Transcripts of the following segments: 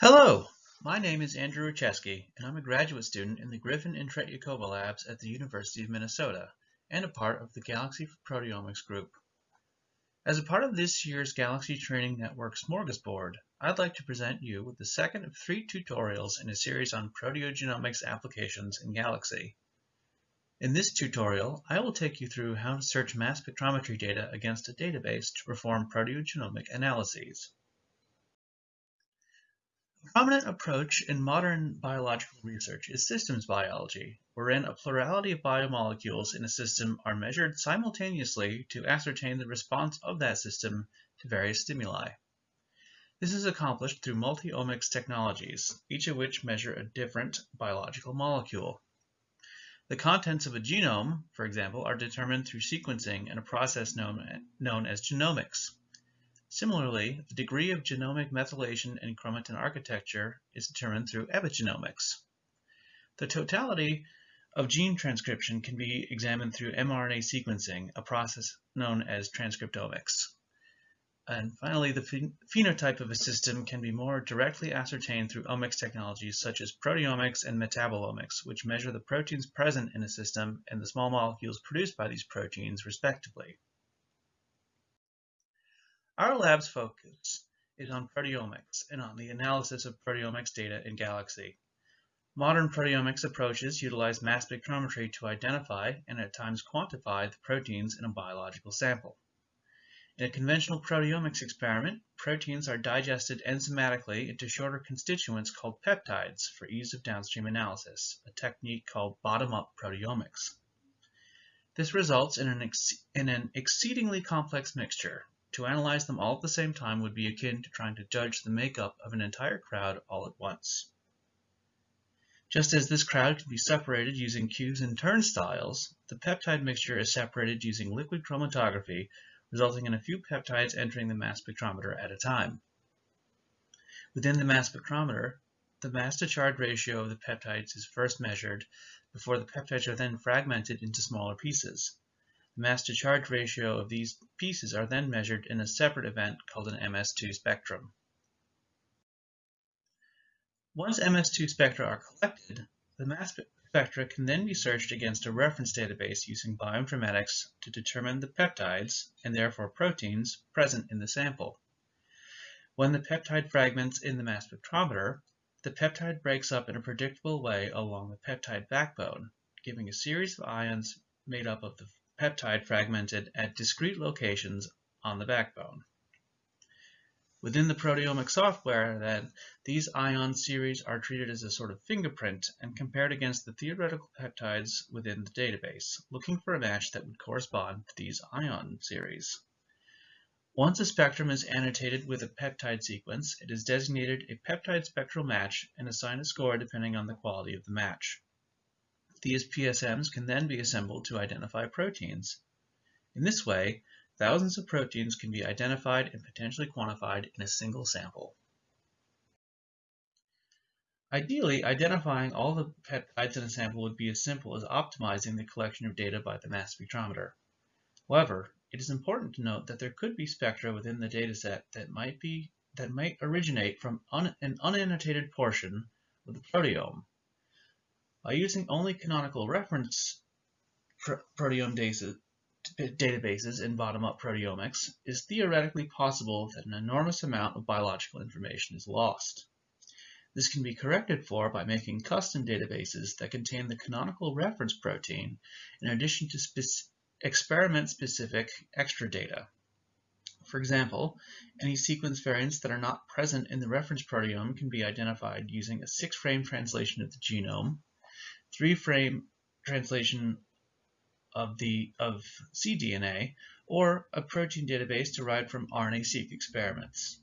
Hello, my name is Andrew Rajczewski, and I'm a graduate student in the Griffin and Tretyakova labs at the University of Minnesota, and a part of the Galaxy Proteomics group. As a part of this year's Galaxy Training Network Smorgasbord, I'd like to present you with the second of three tutorials in a series on proteogenomics applications in Galaxy. In this tutorial, I will take you through how to search mass spectrometry data against a database to perform proteogenomic analyses. A prominent approach in modern biological research is systems biology, wherein a plurality of biomolecules in a system are measured simultaneously to ascertain the response of that system to various stimuli. This is accomplished through multi-omics technologies, each of which measure a different biological molecule. The contents of a genome, for example, are determined through sequencing in a process known, known as genomics. Similarly, the degree of genomic methylation in chromatin architecture is determined through epigenomics. The totality of gene transcription can be examined through mRNA sequencing, a process known as transcriptomics. And finally, the phenotype of a system can be more directly ascertained through omics technologies such as proteomics and metabolomics, which measure the proteins present in a system and the small molecules produced by these proteins, respectively. Our lab's focus is on proteomics and on the analysis of proteomics data in Galaxy. Modern proteomics approaches utilize mass spectrometry to identify and at times quantify the proteins in a biological sample. In a conventional proteomics experiment, proteins are digested enzymatically into shorter constituents called peptides for ease of downstream analysis, a technique called bottom-up proteomics. This results in an, in an exceedingly complex mixture to analyze them all at the same time would be akin to trying to judge the makeup of an entire crowd all at once. Just as this crowd can be separated using queues and turnstiles, the peptide mixture is separated using liquid chromatography, resulting in a few peptides entering the mass spectrometer at a time. Within the mass spectrometer, the mass to charge ratio of the peptides is first measured before the peptides are then fragmented into smaller pieces. The mass to charge ratio of these pieces are then measured in a separate event called an MS2 spectrum. Once MS2 spectra are collected, the mass spectra can then be searched against a reference database using bioinformatics to determine the peptides, and therefore proteins, present in the sample. When the peptide fragments in the mass spectrometer, the peptide breaks up in a predictable way along the peptide backbone, giving a series of ions made up of the peptide fragmented at discrete locations on the backbone. Within the proteomic software, then, these ion series are treated as a sort of fingerprint and compared against the theoretical peptides within the database, looking for a match that would correspond to these ion series. Once a spectrum is annotated with a peptide sequence, it is designated a peptide spectral match and assigned a score depending on the quality of the match. These PSMs can then be assembled to identify proteins. In this way, thousands of proteins can be identified and potentially quantified in a single sample. Ideally, identifying all the peptides in a sample would be as simple as optimizing the collection of data by the mass spectrometer. However, it is important to note that there could be spectra within the dataset that might be that might originate from un, an unannotated portion of the proteome by using only canonical reference proteome databases in bottom-up proteomics, it is theoretically possible that an enormous amount of biological information is lost. This can be corrected for by making custom databases that contain the canonical reference protein in addition to experiment-specific extra data. For example, any sequence variants that are not present in the reference proteome can be identified using a six-frame translation of the genome, three-frame translation of the of cDNA or a protein database derived from RNA-seq experiments.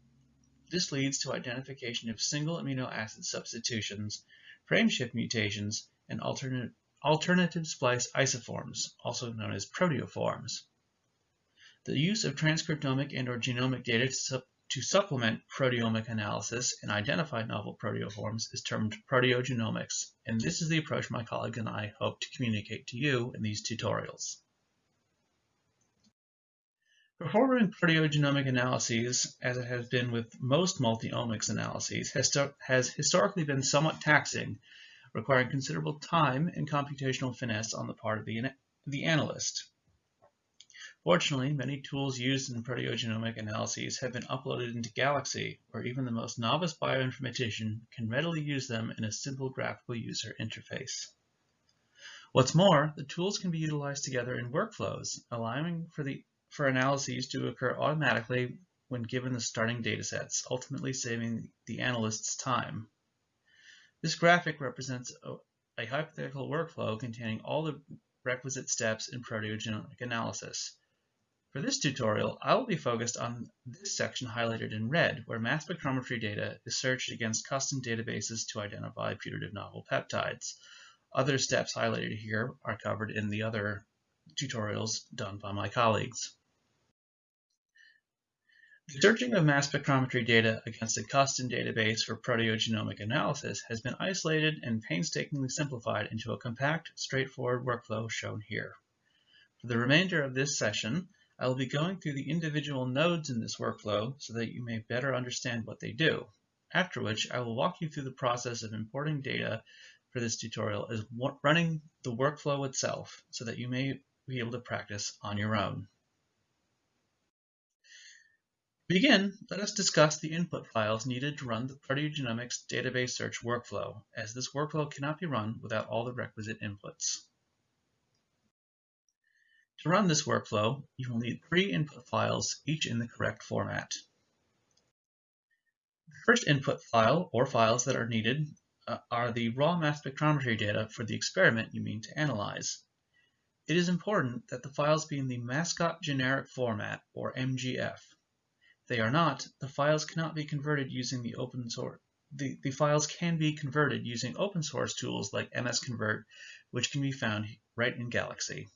This leads to identification of single amino acid substitutions, frameshift mutations, and alternate, alternative splice isoforms, also known as proteoforms. The use of transcriptomic and or genomic data to to supplement proteomic analysis and identify novel proteoforms is termed proteogenomics, and this is the approach my colleague and I hope to communicate to you in these tutorials. Performing proteogenomic analyses, as it has been with most multi-omics analyses, has, has historically been somewhat taxing, requiring considerable time and computational finesse on the part of the, the analyst. Fortunately, many tools used in proteogenomic analyses have been uploaded into Galaxy, where even the most novice bioinformatician can readily use them in a simple graphical user interface. What's more, the tools can be utilized together in workflows, allowing for, the, for analyses to occur automatically when given the starting datasets, ultimately saving the analyst's time. This graphic represents a, a hypothetical workflow containing all the requisite steps in proteogenomic analysis. For this tutorial, I will be focused on this section highlighted in red, where mass spectrometry data is searched against custom databases to identify putative novel peptides. Other steps highlighted here are covered in the other tutorials done by my colleagues. The searching of mass spectrometry data against a custom database for proteogenomic analysis has been isolated and painstakingly simplified into a compact, straightforward workflow shown here. For the remainder of this session, I will be going through the individual nodes in this workflow so that you may better understand what they do, after which I will walk you through the process of importing data for this tutorial as running the workflow itself so that you may be able to practice on your own. To begin, let us discuss the input files needed to run the proteogenomics database search workflow, as this workflow cannot be run without all the requisite inputs. To run this workflow, you will need three input files, each in the correct format. The first input file, or files that are needed, uh, are the raw mass spectrometry data for the experiment you mean to analyze. It is important that the files be in the mascot generic format, or MGF. If they are not, the files cannot be converted using the open source. The, the files can be converted using open source tools like MSConvert, which can be found right in Galaxy.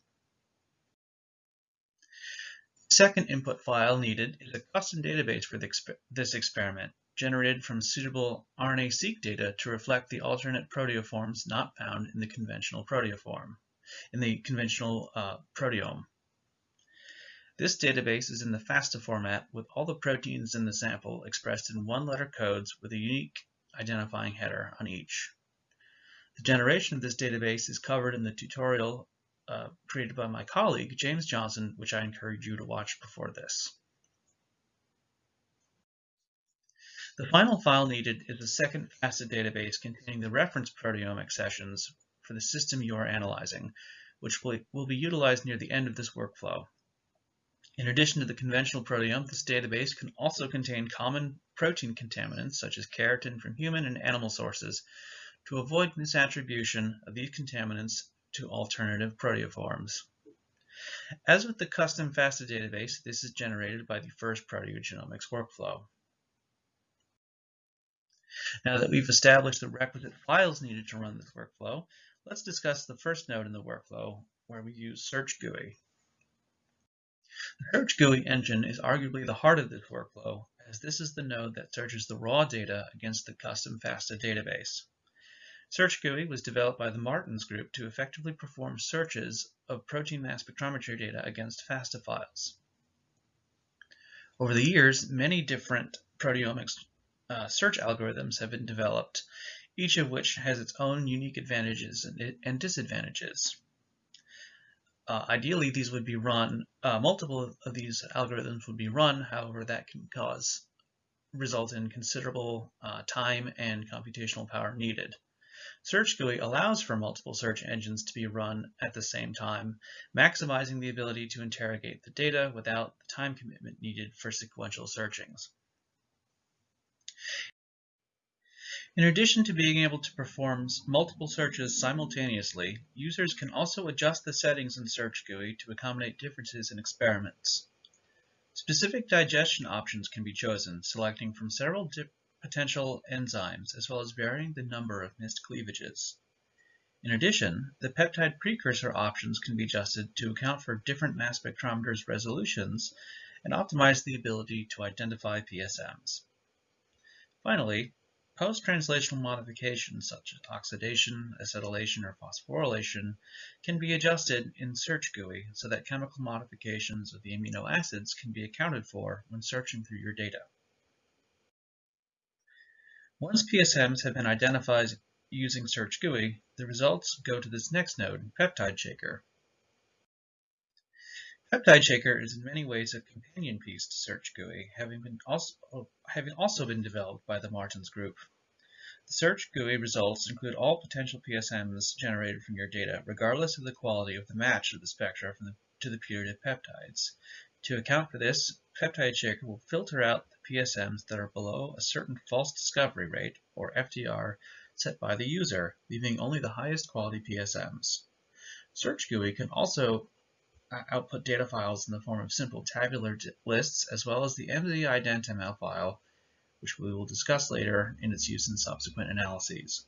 Second input file needed is a custom database for this experiment generated from suitable RNA-seq data to reflect the alternate proteoforms not found in the conventional proteoform, in the conventional uh, proteome. This database is in the FASTA format with all the proteins in the sample expressed in one-letter codes with a unique identifying header on each. The generation of this database is covered in the tutorial uh, created by my colleague, James Johnson, which I encourage you to watch before this. The final file needed is a second FASTA database containing the reference protein accessions for the system you are analyzing, which will be utilized near the end of this workflow. In addition to the conventional proteome, this database can also contain common protein contaminants such as keratin from human and animal sources to avoid misattribution of these contaminants to alternative proteoforms. As with the custom FASTA database, this is generated by the first proteogenomics workflow. Now that we've established the requisite files needed to run this workflow, let's discuss the first node in the workflow where we use Search GUI. The Search GUI engine is arguably the heart of this workflow as this is the node that searches the raw data against the custom FASTA database. Search GUI was developed by the Martens Group to effectively perform searches of protein mass spectrometry data against FASTA files. Over the years, many different proteomics uh, search algorithms have been developed, each of which has its own unique advantages and, and disadvantages. Uh, ideally, these would be run, uh, multiple of these algorithms would be run, however, that can cause, result in considerable uh, time and computational power needed. Search GUI allows for multiple search engines to be run at the same time, maximizing the ability to interrogate the data without the time commitment needed for sequential searchings. In addition to being able to perform multiple searches simultaneously, users can also adjust the settings in Search GUI to accommodate differences in experiments. Specific digestion options can be chosen, selecting from several potential enzymes, as well as varying the number of missed cleavages. In addition, the peptide precursor options can be adjusted to account for different mass spectrometers' resolutions and optimize the ability to identify PSMs. Finally, post-translational modifications such as oxidation, acetylation, or phosphorylation can be adjusted in SearchGUI so that chemical modifications of the amino acids can be accounted for when searching through your data. Once PSMs have been identified using SearchGUI, the results go to this next node, Peptide Shaker. Peptide Shaker is in many ways a companion piece to SearchGUI, having, been also, having also been developed by the Martens Group. The SearchGUI results include all potential PSMs generated from your data, regardless of the quality of the match of the spectra the, to the putative peptides. To account for this, Peptide Shaker will filter out PSMs that are below a certain false discovery rate, or FDR, set by the user, leaving only the highest quality PSMs. SearchGUI can also uh, output data files in the form of simple tabular lists, as well as the mzIdentML file, which we will discuss later in its use in subsequent analyses.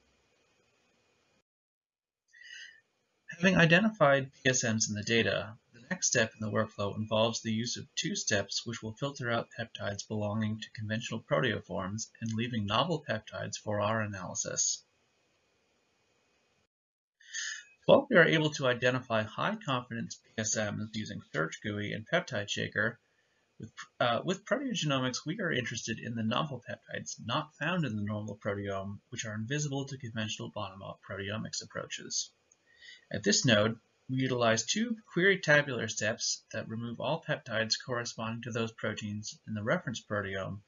Having identified PSMs in the data, next step in the workflow involves the use of two steps which will filter out peptides belonging to conventional proteoforms and leaving novel peptides for our analysis. While we are able to identify high confidence PSMs using SearchGUI and Peptide Shaker, with, uh, with proteogenomics, we are interested in the novel peptides not found in the normal proteome, which are invisible to conventional bottom-up proteomics approaches. At this node, we utilize two query tabular steps that remove all peptides corresponding to those proteins in the reference proteome,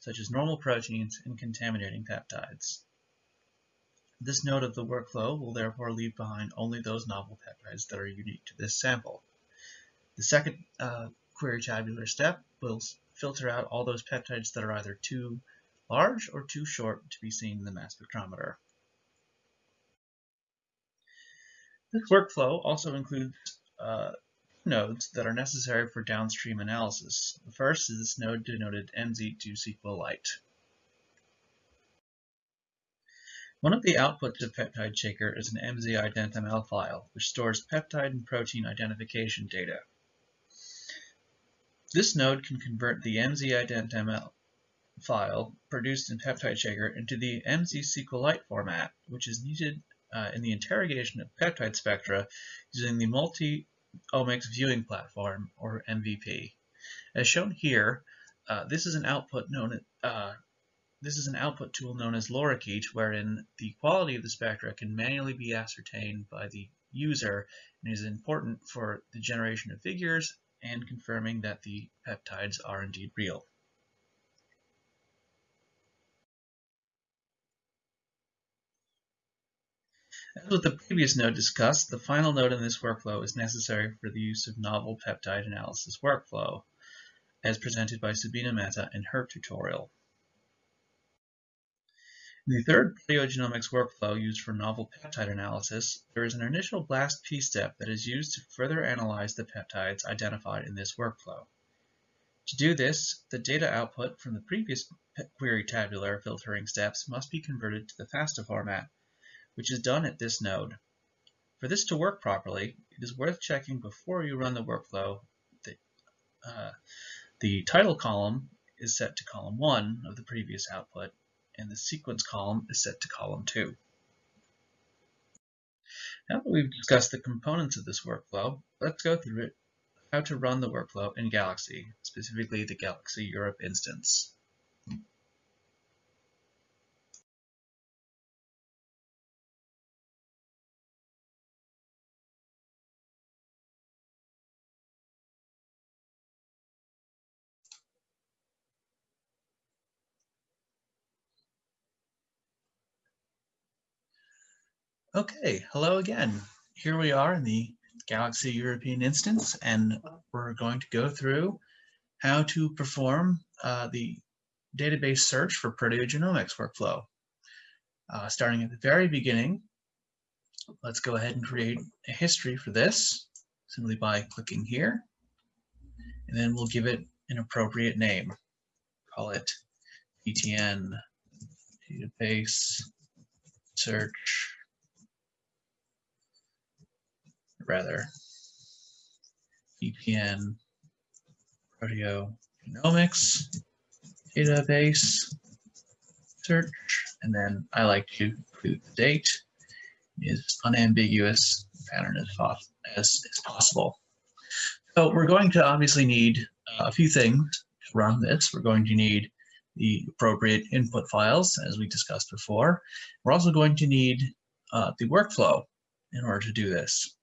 such as normal proteins and contaminating peptides. This node of the workflow will therefore leave behind only those novel peptides that are unique to this sample. The second uh, query tabular step will filter out all those peptides that are either too large or too short to be seen in the mass spectrometer. This workflow also includes uh, nodes that are necessary for downstream analysis. The first is this node denoted MZ2SQLite. One of the outputs of Peptide Shaker is an mzIdentML file, which stores peptide and protein identification data. This node can convert the mzIdentML file produced in Peptide Shaker into the MZ-SQLite format, which is needed uh, in the interrogation of peptide spectra using the Multi-Omics Viewing Platform, or MVP. As shown here, uh, this is an output known uh, this is an output tool known as Lorikeet, wherein the quality of the spectra can manually be ascertained by the user and is important for the generation of figures and confirming that the peptides are indeed real. As with the previous node discussed, the final node in this workflow is necessary for the use of novel peptide analysis workflow, as presented by Subina Mehta in her tutorial. In the third proteogenomics workflow used for novel peptide analysis, there is an initial BLAST-P step that is used to further analyze the peptides identified in this workflow. To do this, the data output from the previous query tabular filtering steps must be converted to the FASTA format, which is done at this node. For this to work properly, it is worth checking before you run the workflow that uh, the title column is set to column 1 of the previous output and the sequence column is set to column 2. Now that we've discussed the components of this workflow, let's go through it, how to run the workflow in Galaxy, specifically the Galaxy Europe instance. Okay, hello again. Here we are in the Galaxy European instance, and we're going to go through how to perform uh, the database search for proteogenomics workflow. Uh, starting at the very beginning, let's go ahead and create a history for this simply by clicking here, and then we'll give it an appropriate name. Call it PTN database search rather PTN proteogenomics database search and then I like to include the date is unambiguous pattern as, as, as possible. So we're going to obviously need a few things to run this. We're going to need the appropriate input files, as we discussed before. We're also going to need uh, the workflow in order to do this.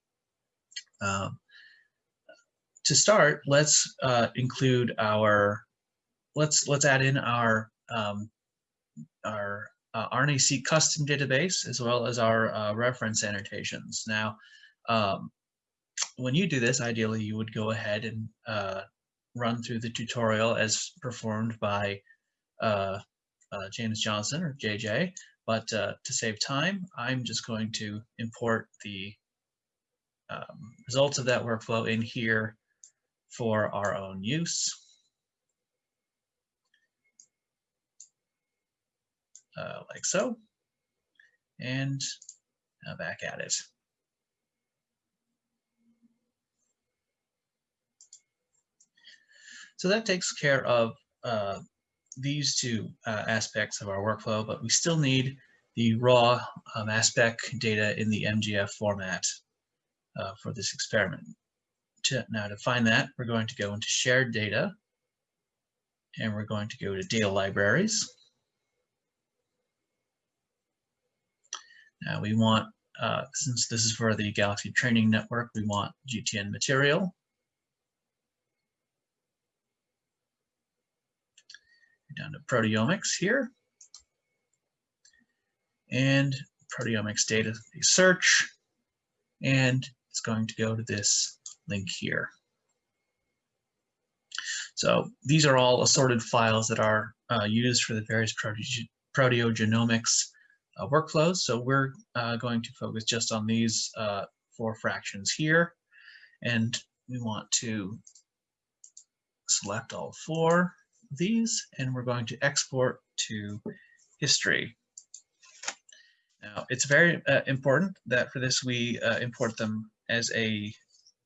Um, to start, let's uh, include our, let's let's add in our um, our uh, RNA-seq custom database as well as our uh, reference annotations. Now, um, when you do this, ideally you would go ahead and uh, run through the tutorial as performed by uh, uh, James Johnson or JJ, but uh, to save time, I'm just going to import the um, results of that workflow in here for our own use. Uh, like so, and back at it. So that takes care of uh, these two uh, aspects of our workflow, but we still need the raw um, data in the MGF format uh, for this experiment. To, now to find that, we're going to go into shared data and we're going to go to data libraries. Now we want, uh, since this is for the Galaxy Training Network, we want GTN material. down to proteomics here. And proteomics data search. And it's going to go to this link here. So these are all assorted files that are uh, used for the various prote proteogenomics uh, workflows. So we're uh, going to focus just on these uh, four fractions here. And we want to select all four of these and we're going to export to history. Now, it's very uh, important that for this we uh, import them as a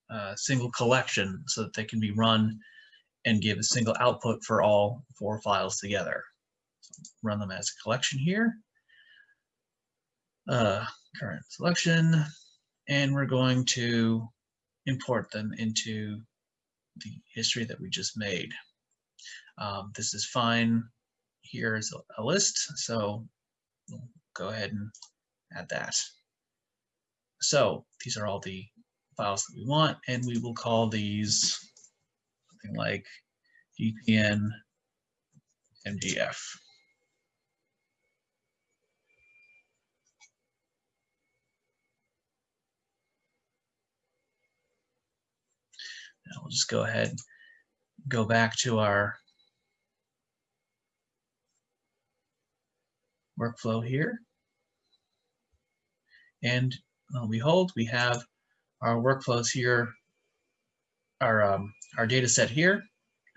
uh, single collection so that they can be run and give a single output for all four files together. So run them as a collection here. Uh, current selection, and we're going to import them into the history that we just made. Um, this is fine. Here is a, list, so we'll go ahead and add that. So these are all the files that we want, and we will call these something like GTN MGF. Now we'll just go ahead, go back to our workflow here. And uh, lo behold, we have our workflows here, our, um, our data set here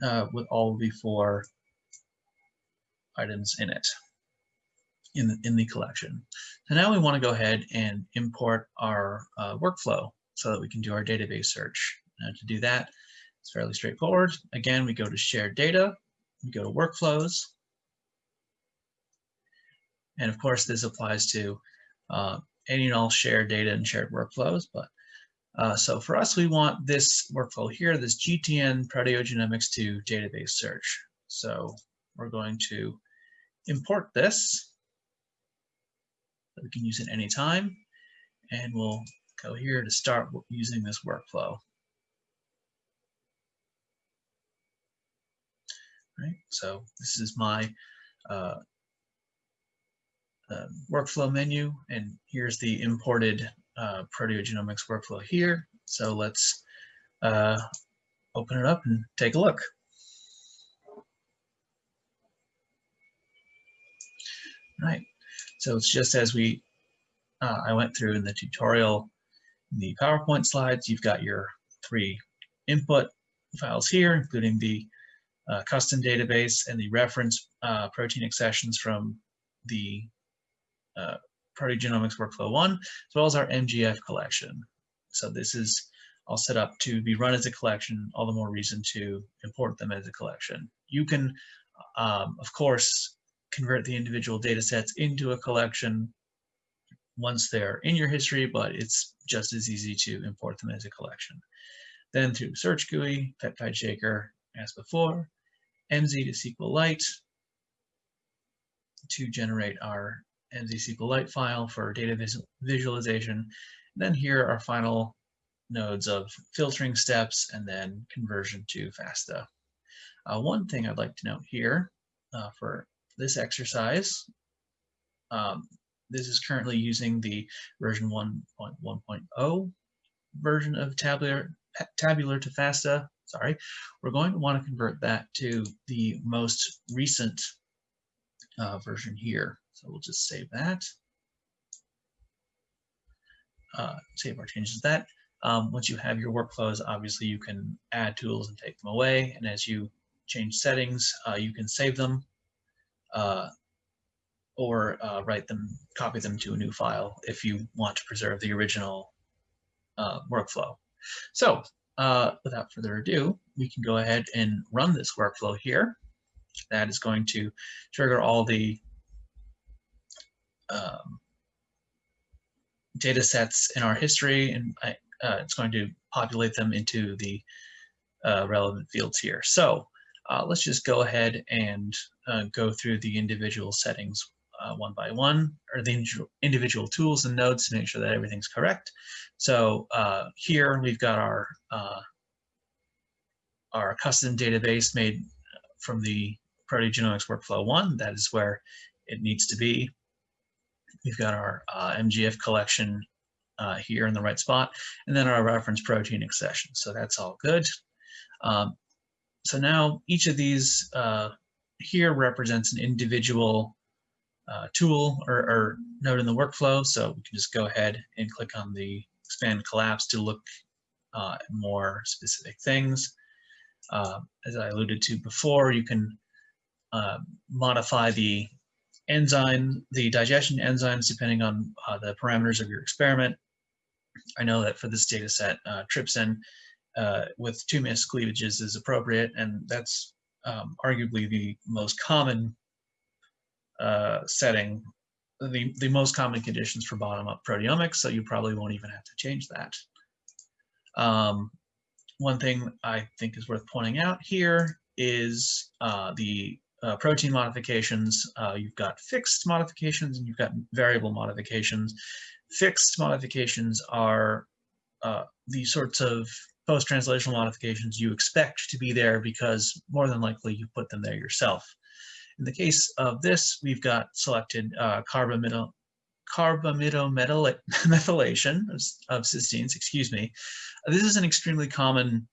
uh, with all the four items in it in the, in the collection. So now we want to go ahead and import our uh, workflow so that we can do our database search. Now to do that, it's fairly straightforward. Again, we go to shared data, we go to workflows, and of course, this applies to uh, any and all shared data and shared workflows. But uh, so for us, we want this workflow here, this GTN proteogenomics to database search. So we're going to import this. We can use it anytime. And we'll go here to start using this workflow. Right, so this is my uh, uh, workflow menu, and here's the imported uh, proteogenomics workflow here. So let's uh, open it up and take a look. Right, so it's just as we uh, I went through in the tutorial, in the PowerPoint slides, you've got your three input files here, including the uh, custom database and the reference uh, protein accessions from the uh, Proteogenomics Workflow 1, as well as our MGF collection. So this is all set up to be run as a collection, all the more reason to import them as a collection. You can, um, of course, convert the individual data sets into a collection once they're in your history, but it's just as easy to import them as a collection. Then through Search GUI, Peptide Shaker, as before, MZ to SQLite to generate our MZ SQLite file for data visualization. And then here are final nodes of filtering steps and then conversion to FASTA. Uh, one thing I'd like to note here uh, for this exercise, um, this is currently using the version 1.1.0 version of tabular, tabular to FASTA. Sorry, we're going to want to convert that to the most recent uh, version here. So we'll just save that. Uh, save our changes that. Um, once you have your workflows, obviously you can add tools and take them away. And as you change settings, uh, you can save them uh, or uh, write them, copy them to a new file if you want to preserve the original uh, workflow. So uh, without further ado, we can go ahead and run this workflow here. That is going to trigger all the um, data sets in our history, and I, uh, it's going to populate them into the uh, relevant fields here. So uh, let's just go ahead and uh, go through the individual settings uh, one by one, or the individual tools and nodes to make sure that everything's correct. So uh, here we've got our our custom database made from the proteogenomics workflow one. That is where it needs to be. We've got our uh, MGF collection uh, here in the right spot, and then our reference protein accession. So that's all good. Um, so now each of these uh, here represents an individual uh, tool or, or, node in the workflow. So we can just go ahead and click on the expand collapse to look uh, at more specific things. Uh, as I alluded to before, you can uh, modify the enzyme, the digestion enzymes, depending on uh, the parameters of your experiment. I know that for this data set, uh, trypsin with two miscleavages is appropriate, and that's um, arguably the most common uh, setting, the, the most common conditions for bottom-up proteomics, so you probably won't even have to change that. Um, one thing I think is worth pointing out here is uh, the uh, protein modifications. Uh, you've got fixed modifications and you've got variable modifications. Fixed modifications are uh, the sorts of post-translational modifications you expect to be there because more than likely you put them there yourself. In the case of this, we've got selected uh, carbamido, carbamidomethylation of cysteines, excuse me. This is an extremely common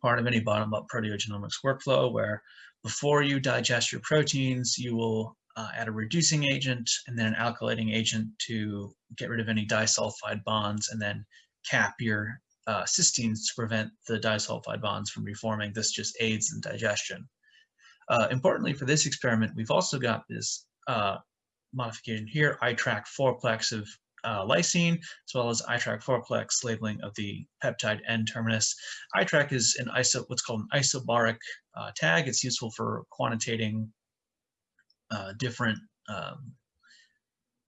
part of any bottom-up proteogenomics workflow where before you digest your proteins, you will uh, add a reducing agent and then an alkylating agent to get rid of any disulfide bonds and then cap your uh, cysteines to prevent the disulfide bonds from reforming. This just aids in digestion. Uh, importantly for this experiment, we've also got this uh, modification here, iTRAQ 4-plex of uh, lysine, as well as iTRAQ 4-plex labeling of the peptide N-terminus. iTRAQ is an iso, what's called an isobaric uh, tag. It's useful for quantitating uh, different um,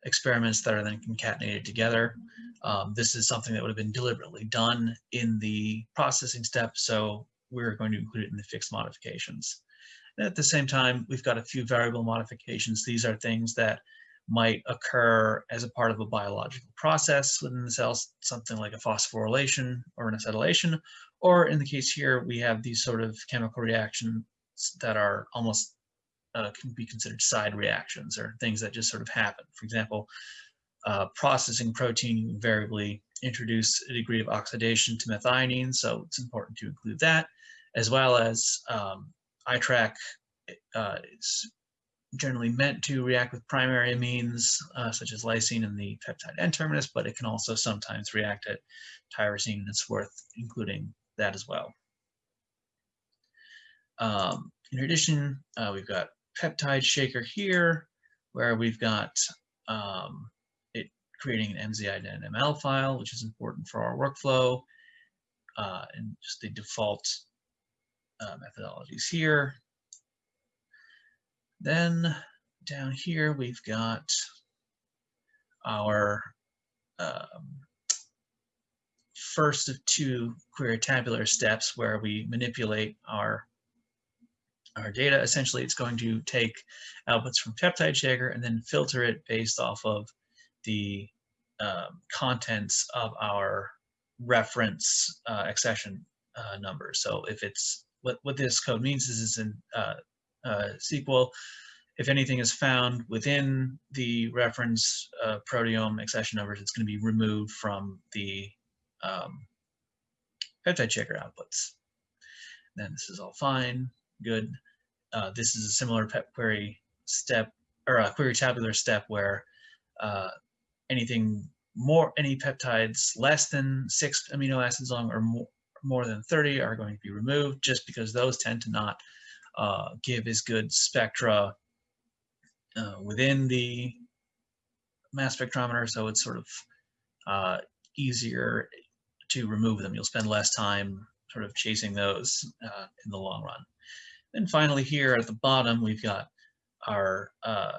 experiments that are then concatenated together. Um, this is something that would have been deliberately done in the processing step, so we're going to include it in the fixed modifications. And at the same time, we've got a few variable modifications. These are things that might occur as a part of a biological process within the cells, something like a phosphorylation or an acetylation, or in the case here, we have these sort of chemical reactions that are almost uh, can be considered side reactions or things that just sort of happen. For example, uh, processing protein, you invariably introduce a degree of oxidation to methionine, so it's important to include that, as well as um, iTRAQ uh, generally meant to react with primary amines, uh, such as lysine and the peptide N-terminus, but it can also sometimes react at tyrosine, and it's worth including that as well. Um, in addition, uh, we've got peptide shaker here, where we've got um, it creating an MZI file, which is important for our workflow, uh, and just the default uh, methodologies here. Then down here we've got our um, first of two query tabular steps where we manipulate our our data. Essentially, it's going to take outputs from Peptide Shaker and then filter it based off of the um, contents of our reference uh, accession uh, number. So if it's what, what this code means is it's in uh, uh SQL, if anything is found within the reference uh, proteome accession numbers, it's going to be removed from the um, Peptide Shaker outputs. Then this is all fine, good. Uh, this is a similar pep query step or a query tabular step where uh, anything more, any peptides less than six amino acids long or more, more than 30 are going to be removed just because those tend to not uh, give as good spectra uh, within the mass spectrometer. So it's sort of uh, easier to remove them. You'll spend less time sort of chasing those uh, in the long run. And finally here at the bottom, we've got our uh,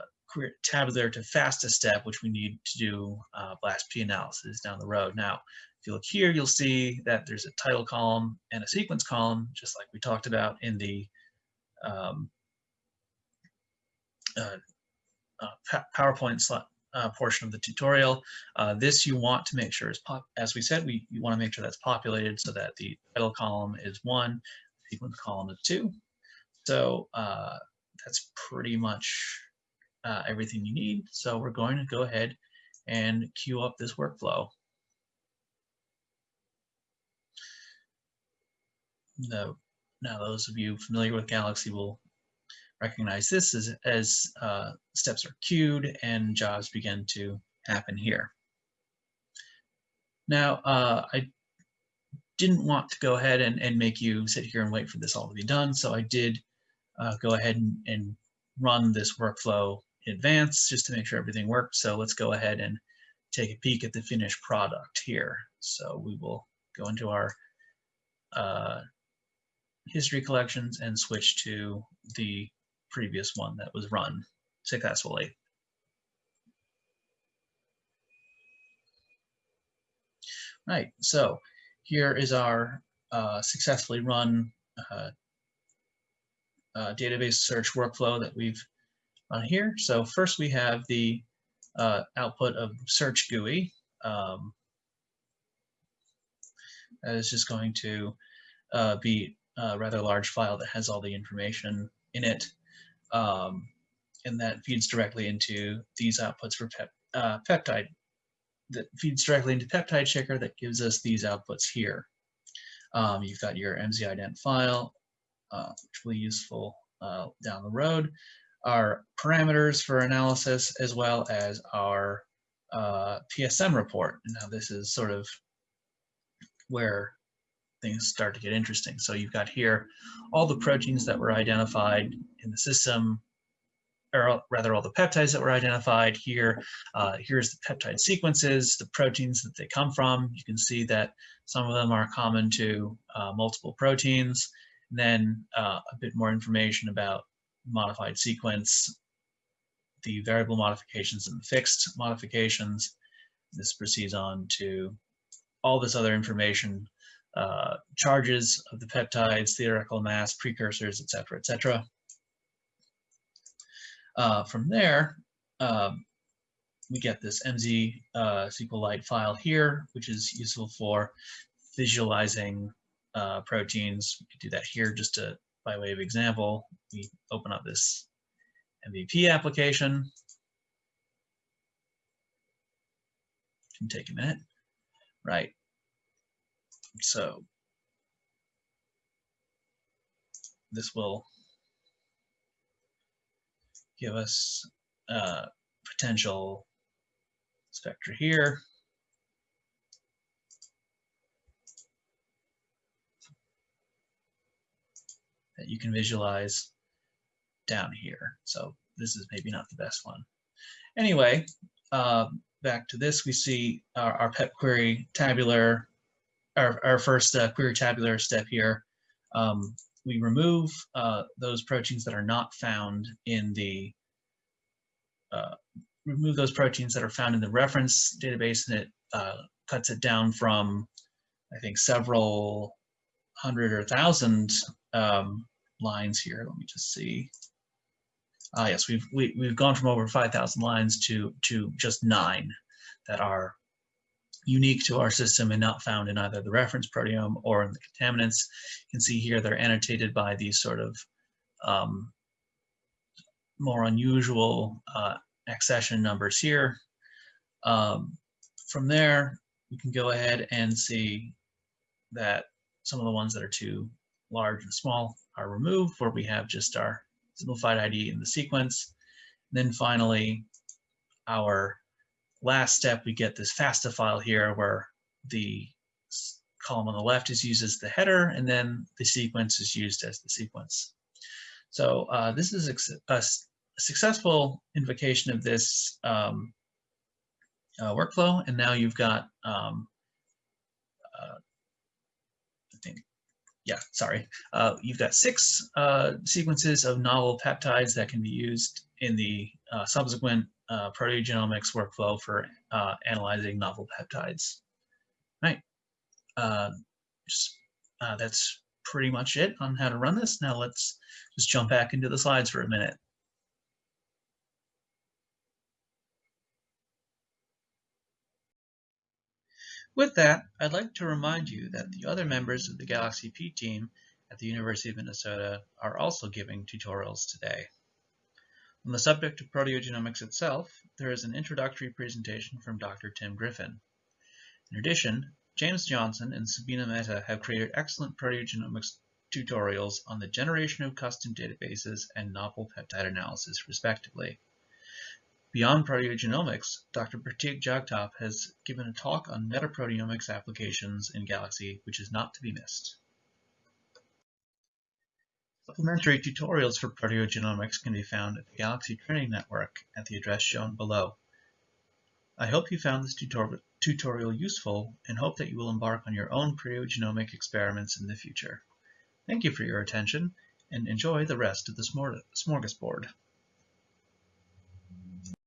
tabular to FASTA step, which we need to do uh, BLAST-P analysis down the road. Now, if you look here, you'll see that there's a title column and a sequence column, just like we talked about in the um, uh, uh, PowerPoint uh, portion of the tutorial. Uh, this you want to make sure is, pop as we said, we you want to make sure that's populated so that the title column is one, sequence column is two. So uh, that's pretty much uh, everything you need. So we're going to go ahead and queue up this workflow. No, now those of you familiar with Galaxy will recognize this as, as uh, steps are queued and jobs begin to happen here. Now, uh, I didn't want to go ahead and, and make you sit here and wait for this all to be done, so I did uh, go ahead and, and run this workflow in advance just to make sure everything worked. So let's go ahead and take a peek at the finished product here. So we will go into our uh, history collections and switch to the previous one that was run successfully. Right, so here is our uh, successfully run uh, uh, database search workflow that we've run here. So first we have the uh, output of search GUI. Um, that is just going to uh, be a rather large file that has all the information in it um, and that feeds directly into these outputs for pep, uh, peptide. That feeds directly into Peptide Shaker that gives us these outputs here. Um, you've got your MZIdent file, uh, which will be useful uh, down the road, our parameters for analysis, as well as our uh, PSM report. Now this is sort of where things start to get interesting. So you've got here all the proteins that were identified in the system, or rather all the peptides that were identified here. Uh, here's the peptide sequences, the proteins that they come from. You can see that some of them are common to uh, multiple proteins. And then uh, a bit more information about modified sequence, the variable modifications and the fixed modifications. This proceeds on to all this other information uh, charges of the peptides, theoretical mass, precursors, et cetera, et cetera. Uh, from there, um, we get this MZ uh, SQLite file here, which is useful for visualizing uh, proteins. We could do that here just to, by way of example. We open up this MVP application. Can take a minute. Right. So this will give us uh, potential spectra here. that you can visualize down here. So this is maybe not the best one. Anyway, uh, back to this, we see our, our pep query tabular our, our first uh, query tabular step here, um, we remove uh, those proteins that are not found in the uh, remove those proteins that are found in the reference database, and it uh, cuts it down from, I think, several hundred or thousand um, lines here. Let me just see. Ah, yes, we've we, have we have gone from over 5,000 lines to to just nine that are unique to our system and not found in either the reference proteome or in the contaminants. You can see here they're annotated by these sort of um, more unusual uh, accession numbers here. Um, from there, we can go ahead and see that some of the ones that are too large and small are removed, where we have just our simplified ID in the sequence. And then finally, our last step, we get this FASTA file here where the column on the left is used as the header, and then the sequence is used as the sequence. So uh, this is a, a, successful invocation of this um, uh, workflow, and now you've got, um, uh, I think, yeah, sorry, uh, you've got six uh, sequences of novel peptides that can be used in the uh, subsequent uh, proteogenomics workflow for uh, analyzing novel peptides. Right. Uh, just, uh, that's pretty much it on how to run this. Now let's just jump back into the slides for a minute. With that, I'd like to remind you that the other members of the Galaxy P team at the University of Minnesota are also giving tutorials today. On the subject of proteogenomics itself, there is an introductory presentation from Dr. Tim Griffin. In addition, James Johnson and Subina Mehta have created excellent proteogenomics tutorials on the generation of custom databases and novel peptide analysis, respectively. Beyond proteogenomics, Dr. Pratik Jagtap has given a talk on metaproteomics applications in Galaxy, which is not to be missed. Supplementary tutorials for proteogenomics can be found at the Galaxy Training Network at the address shown below. I hope you found this tutorial useful and hope that you will embark on your own proteogenomic experiments in the future. Thank you for your attention and enjoy the rest of the smorgasbord.